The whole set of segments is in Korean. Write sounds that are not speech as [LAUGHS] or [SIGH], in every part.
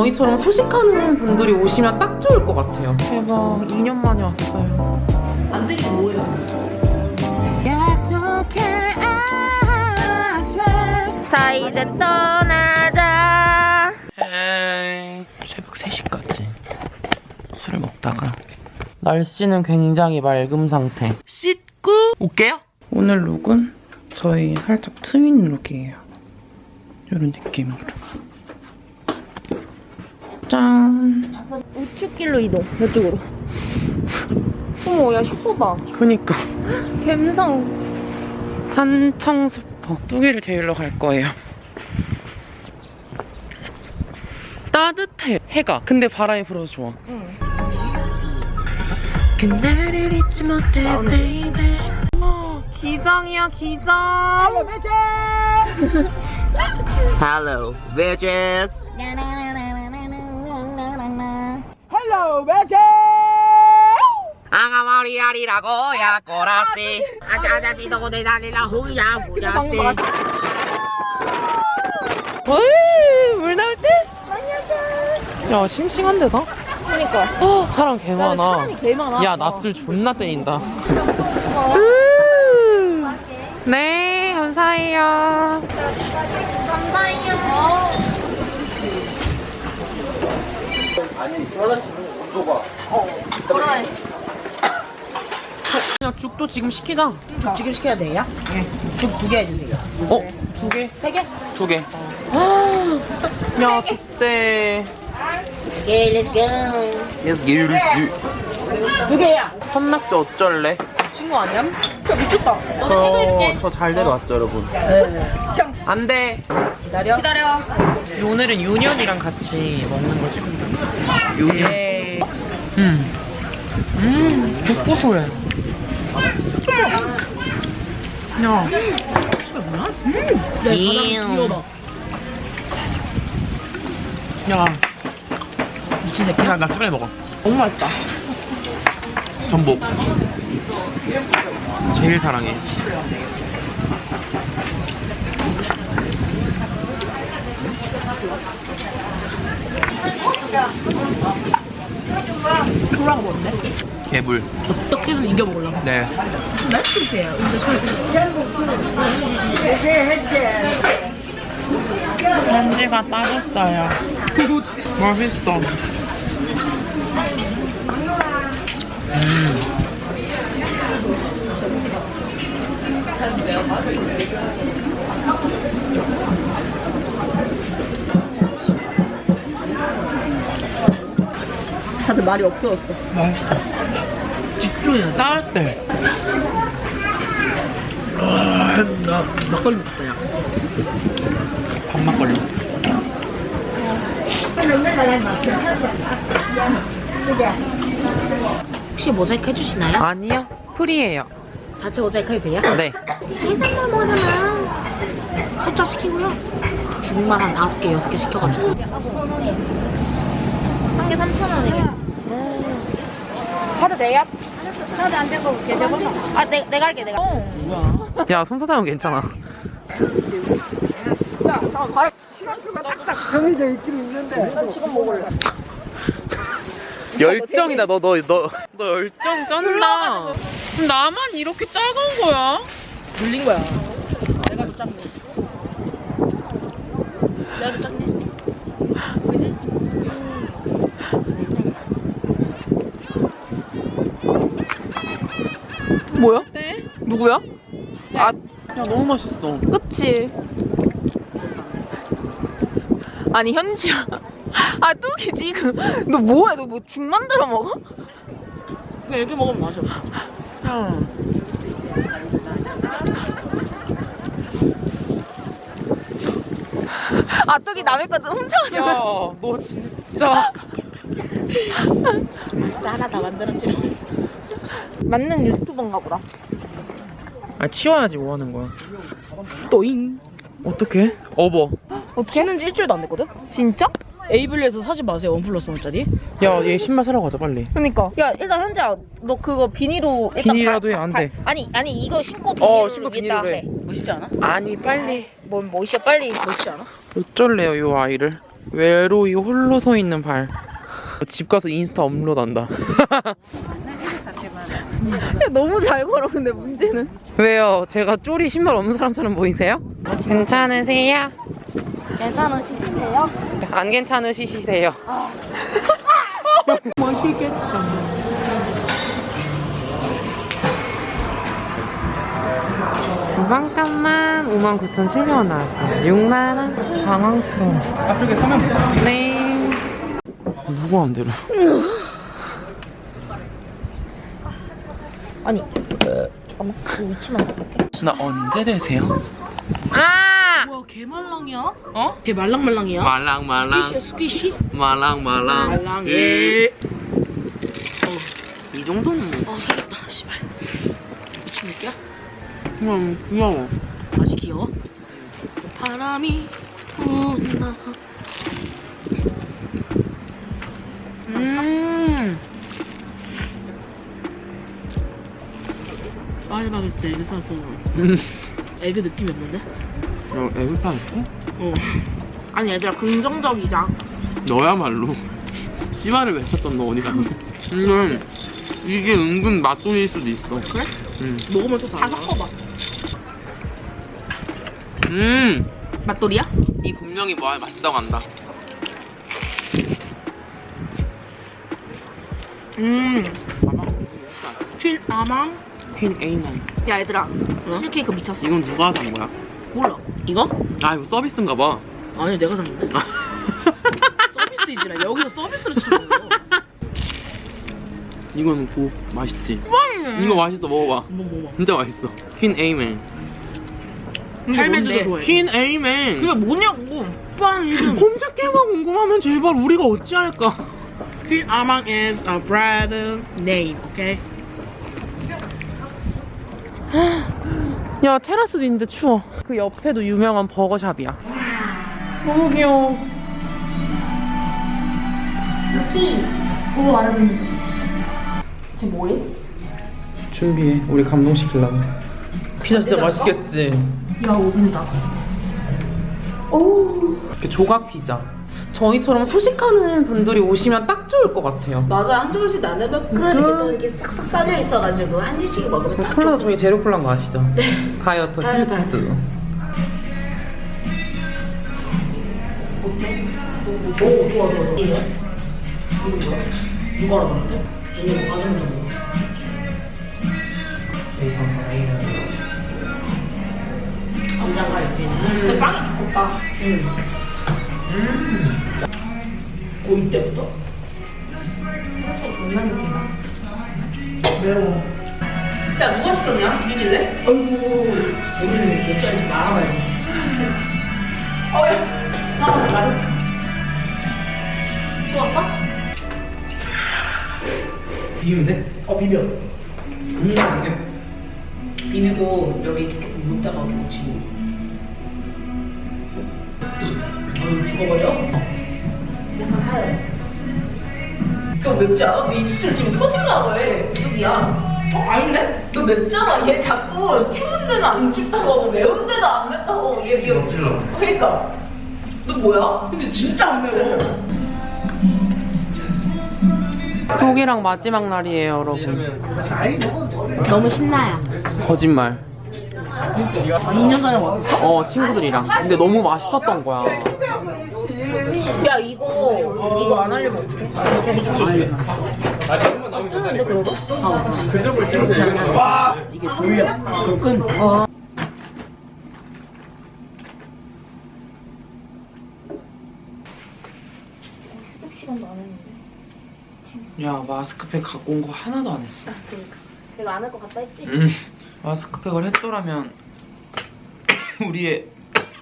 저희처럼 소식하는 분들이 오시면 딱 좋을 것 같아요. 대박, 2년 만에 왔어요. 안 되긴 뭐예요? 자 이제 떠나자. 에이, 새벽 3시까지 술을 먹다가. 날씨는 굉장히 맑음 상태. 씻고 올게요. 오늘 룩은 저희 살짝 트윈 룩이에요. 이런 느낌으로 짠 우측길로 이동 이쪽으로. 어머 야 슈퍼다 그니까. 갬성. 산청수퍼 뚜기를 데리러 갈 거예요. 따뜻해 해가. 근데 바람이 불어서 좋아. 그날을 잊지 못해 baby. 기장이야 기장 Hello bitches 아가마리아리라고 야 꼬라씨 아자 아자지 너고 내다리라 후야 후야씨. 어이 물 나올 때? 야 싱싱한데 다? 그니까. 어, 사람 개 많아. 사람이 개 많아. 야 낯을 존나 때린다. 음. 네 감사해요. 그냥 죽도 지금 시키자 지금 시켜야 돼요? 네. 죽두 개 해주세요. 어? 두 개? 세 개? 두 개. 야, 좋대. 오케이, 렛츠 고. 두 개야. 컵낙지 어쩔래? 친구 아니야? 야, 미쳤다. 저, 저잘 데려왔죠, 여러분. 네. 안 돼. 기다려. 기다려. 오늘은 윤현이랑 같이 먹는 거지. 윤현. 음. 음, 독고소해. 야. 귀여워. 야. 미친 새끼야, 나 빨리 먹어. 너무 맛있다. 전복. 제일 사랑해. 소라가 뭔데? 개불. 어떻게든 이겨먹으려고. 네. 이제 편지가 따졌어요. 맛있어. 음. 다들 말이 없어졌어. 맛있다. 집중해. 따을 때. 아, 나 막걸리 먹었다, 야. 밥막걸리. 혹시 모자이크 해주시나요? 아니요. 프리예요. 자체 모자이크 해도 돼요? 네. 해산물 먹으려면 소자 시키고요. 죽만 한 다섯 개, 여섯 개 시켜가지고. 한 개 3,000원이래 카드 내 야? 아 내, 내가 할게 내가 어. 야, 손사탕은 괜찮아. 열정이다 너 너 너 너 [LAUGHS] 열정 쩐다 나만 이렇게 작은 거야? 물린 거야. 내가 더 작네. 내가 더 작네. 뭐야? 누구야? 아, 야 너무 맛있어 그치 아니 현지야 [LAUGHS] 아 뚝이 지금 너 뭐해 너 뭐 죽 만들어 먹어? 그냥 이렇게 먹으면 맛이 없어. 야. 아 뚝이 남의 것도 훔쳐가는 거야 야, 너 진짜 [LAUGHS] 하나 다 만들었지. 맞는 유튜버인가 보다 아 치워야지 뭐 하는 거야 또잉. 어떻게? 업어 어떻게? 치는 지 일주일도 안 됐거든? 진짜? 에이블리에서 사지 마세요. 원 플러스 원짜리. 야 얘 신발 사러 가자 빨리 그니까 야 일단 현지야 너 그거 비닐로 일단 비닐이라도 발- 해, 안 발- 돼. 아니 아니 이거 신고 비닐로 어 신고 비닐로 해 해. 멋있지 않아? 아니 빨리 뭔 멋이야 빨리 멋있지 않아? 어쩔래요 요 아이를 외로이 홀로 서 있는 발. 집 가서 인스타 업로드한다. [LAUGHS] 너무 잘 걸어 근데 문제는 왜요? 제가 쪼리 신발 없는 사람처럼 보이세요? 괜찮으세요? 괜찮으시세요? 안 괜찮으시세요? 잠깐만 59,700원 나왔어요 6만원 당황스러워 앞쪽에 서면 네 누구 마음대 아니 잠깐만 이 위치만 바꿀게 나 언제 되세요? 아! 뭐야 개말랑이야? 어? 개 말랑말랑이야? 말랑 말랑 스퀴시야 스퀴시? 말랑 말랑 말랑, 예. 이 정도는 뭐 어 살렸다 씨발 미친 새끼야? 그냥 귀여워 아직 귀여워? 바람이 분다 음 파이바게트 에그 사서 음. 에그 느낌이 없는데? 어, 애플파 있어? 어 아니 얘들아 긍정적이자 너야말로 씨발을 외쳤던 너 어디 갔니? 이건 이게 은근 맛돌일 수도 있어 그래? 음. 먹으면 또다 섞어봐 음. 맛돌이야? 이 분명히 뭐 맛있다고 한다 음퀸 아망 퀸 에이만 야 얘들아. 치즈케이크 미쳤어. 이건 누가 산 거야? 몰라. 이거? 아 이거 서비스인가 봐. 아니 내가 샀는데? [LAUGHS] 서비스이지라. 여기서 서비스를 찾는 거 이거는 고. 맛있지? 이거 맛있어. 먹어봐. 뭐 뭐, 뭐. 진짜 맛있어. 퀸 할매도 좋아해. 퀸 에이맨 그게 뭐냐고. 오빠 이름. [LAUGHS] 검색해봐 궁금하면 제발 우리가 어찌할까? 퀸 아망 is a brand name okay? 야 테라스도 있는데 추워. 그 옆에도 유명한 버거샵이야. 너무 귀여워. 루키. 그거 알아듣는 쟤 뭐해? 준비해. 우리 감동시키려고. 피자 진짜 맛있겠지. 야 오진다. 이렇게 조각 피자 저희처럼 소식하는 분들이 오시면 딱 좋을 것 같아요. 맞아 한 조금씩 나누면 끝 그- 이렇게 싹싹 썰려 있어가지고 한 입씩 먹으면 딱 콜라 저희 제로 콜라인 거 아시죠? 네. 가이어터 가이어터 힐스 오 좋아 좋아 좋아. 이거 뭐야? 누가 알아봤는데? 얘네 과정 좀 감자가 이렇게 있는. 근데 빵이 두껍다 고2 때부터? 매워 야 누가 시켰냐? 뒤질래? 아이고 오늘 몇 잔인지 말아봐야 돼 어야 나가서 말해 또 왔어? 비우면 돼? 어 비벼 음 이게 비비고 여기 조금 물 따가지고 지금 어휴 죽어버려? 너 맵지 않아? 너 입술 지금 터질라고 해. 여기야. 어? 아닌데? 너 맵잖아. 얘 자꾸 추운 데는 안 춥다고 하고 매운 데는 안 맵다고. 얘 지금 찔러 그러니까. 너 뭐야? 근데 진짜 안 매워. 톡이랑 마지막 날이에요 여러분. 너무 신나요. 거짓말. 2년 전에 왔었어? 어 친구들이랑. 근데 너무 맛있었던 거야 야 이거 이거 안 하려면 어떡해? 뜨는데 그래도? 아 이게 돌려 그끈 어. 야 마스크팩 갖고 온 거 하나도 안 했어 내가 안 할 것 같다 했지? 음, 마스크팩을 했더라면 우리의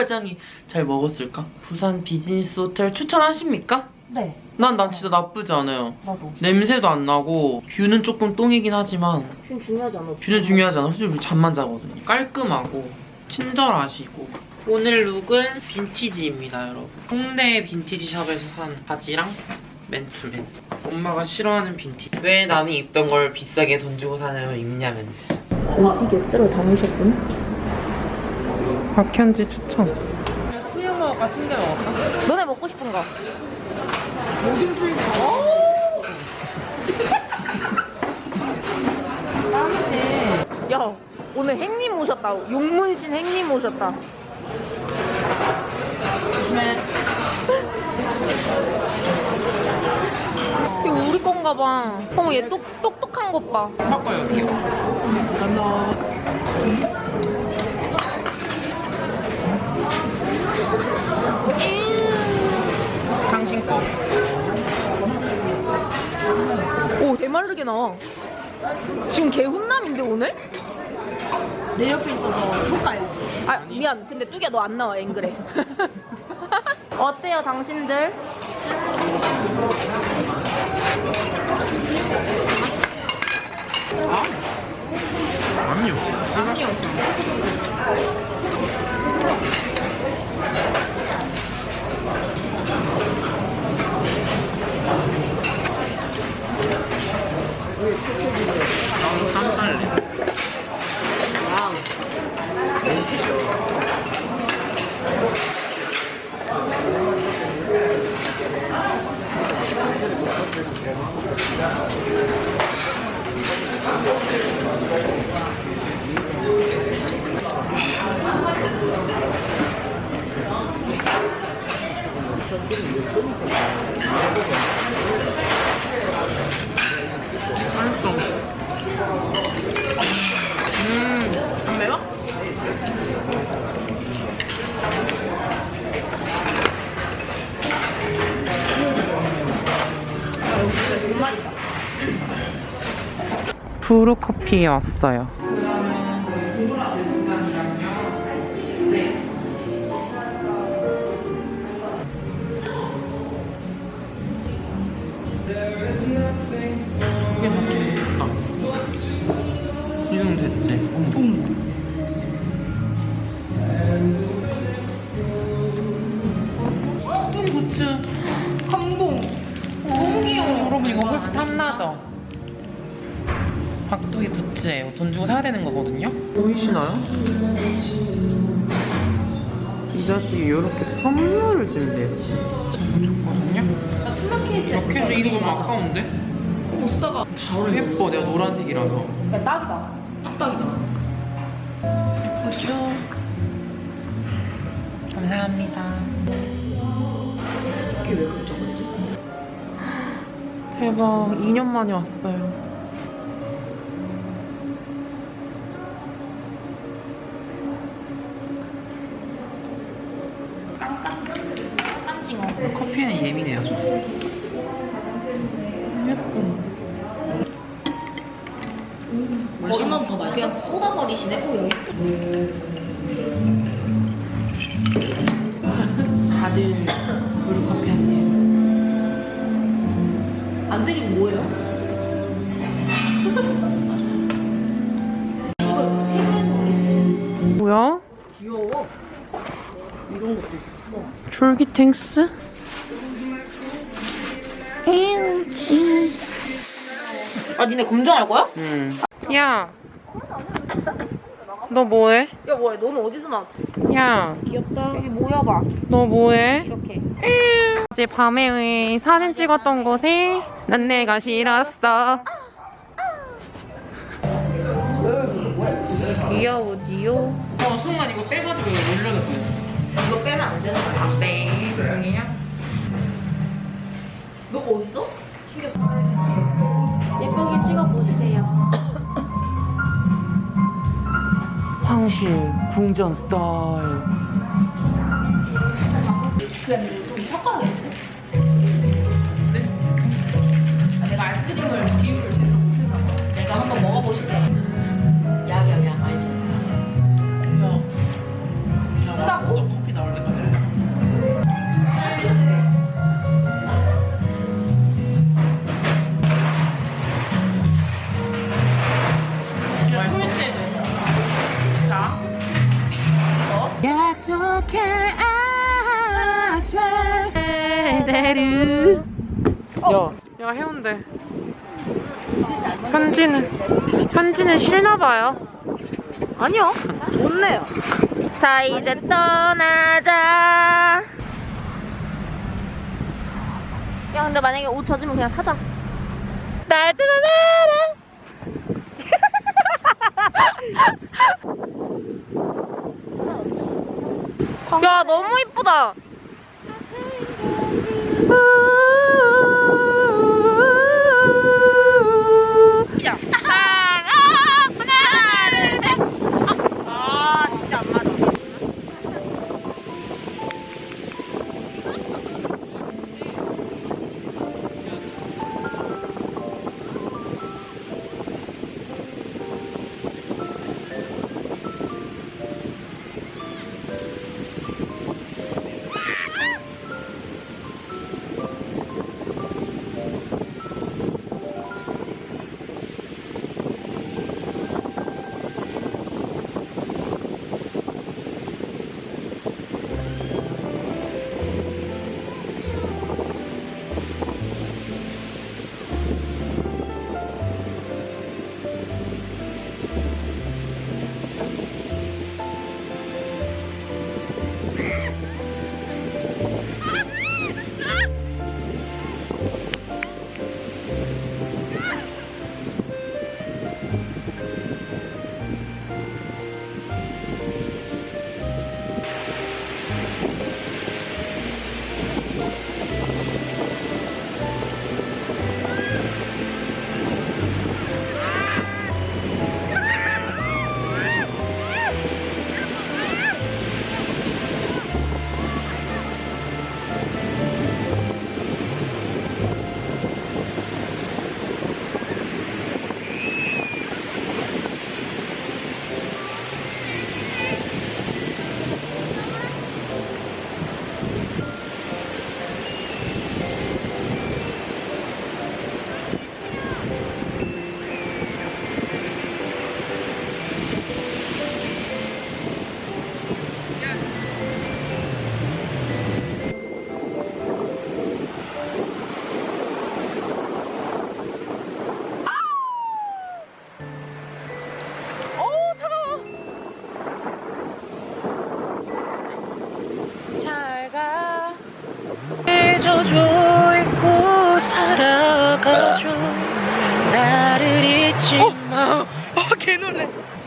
화장이 잘 먹었을까? 부산 비즈니스 호텔 추천하십니까? 네. 난 난 진짜 나쁘지 않아요. 나도. 냄새도 안 나고 뷰는 조금 똥이긴 하지만 준 중요하지 않아 뷰는 중요하지 않아 솔직히 우리 잠만 자거든요. 깔끔하고 친절하시고. 오늘 룩은 빈티지입니다 여러분. 홍대 빈티지 샵에서 산 바지랑 맨투맨. 엄마가 싫어하는 빈티지. 왜 남이 입던 걸 비싸게 돈 주고 사냐면 입냐면서. 오지게 쓸어 담으셨군 박현지 추천 수육 먹을까 순대 먹을까? 너네 먹고 싶은 거. 모든 수익이 [LAUGHS] 야, 오늘 행님 오셨다. 용문신 행님 오셨다. 조심해. [LAUGHS] 이거 우리 건가 봐. 어머, 얘 똑, 똑똑한 것 봐. 섞어 여기요. 감사합니다. 당신 거. 오, 대마르게 나와. 지금 개 훈남인데, 오늘? 내 옆에 있어서 효과 알지? 아, 미안. 근데 뚜기야, 너 안 나와, 앵글에. [LAUGHS] 어때요, 당신들? 아니요. 나도 브루 커피에 왔어요. 이거 솔직히 탐나죠? 박두기 굿즈예요. 돈 주고 사야 되는 거거든요. 보이시나요? 이 자식이 이렇게 선물을 준비했어요. 참 좋거든요. 이렇게 이거 너무 아까운데? 못 쓰다가. 예뻐 내가 노란색이라서 야, 딱이다. 딱이다. 예쁘죠? 감사합니다 이게 왜 깜짝 그러지? 대박 2년 만에 왔어요 머리는 더 맛있어. 그냥 쏟아버리시네. 오, 여기. [LAUGHS] 다들 브루 커피 하세요 안 드리면 뭐예요? [LAUGHS] 뭐야? 귀여워. 이런 것도 있어. 졸기탱스? 아, 니네 검정할 거야? 응. 야. 너 뭐해? 야, 뭐야, 너는 어디서 나왔어? 야, 귀엽다. 여기 모여봐. 너 뭐해? 이렇게. 어제 밤에 사진 찍었던 곳에 난 내가 싫었어. 귀여우지요? 어, 순간 이거 빼가지고 올려놓고 있어. 이거 빼면 안 되는 거야. 네, 조용히야. 너가 어딨어? 예쁘게 찍어 보시세요. 황실 궁전 스타일. 그냥 좀 섞어야 현지는 싫나 봐요 아니요. 좋네요. 자, 이제 떠나자. 야 근데 만약에 옷 젖으면 그냥 사자. [LAUGHS] 야 너무 이쁘다.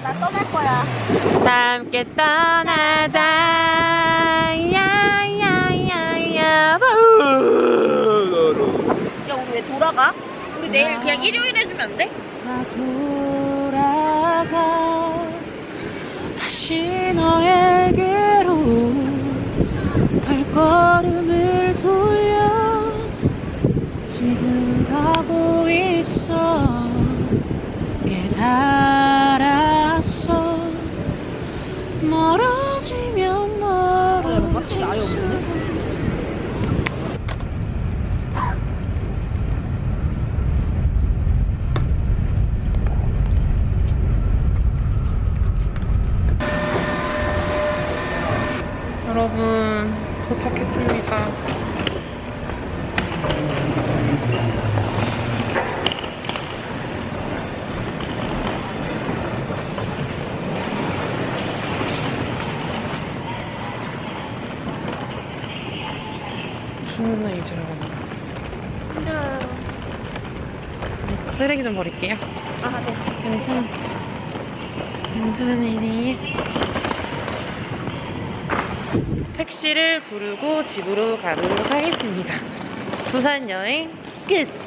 나 떠날 거야. 함께 떠나자. 야야야야 야 우리 왜 돌아가? 우리 내일 그냥 일요일 해주면 안 돼? 나 돌아가. 다시 너에게로 발걸음을 돌려. 지금 가고 있어. 깨달 멀어질수 여러분 도착했습니다. 충분히 잊으러 가나. 힘들어요. 쓰레기 좀 버릴게요. 아 네. 괜찮아. 일이. 택시를 부르고 집으로 가도록 하겠습니다. 부산 여행 끝!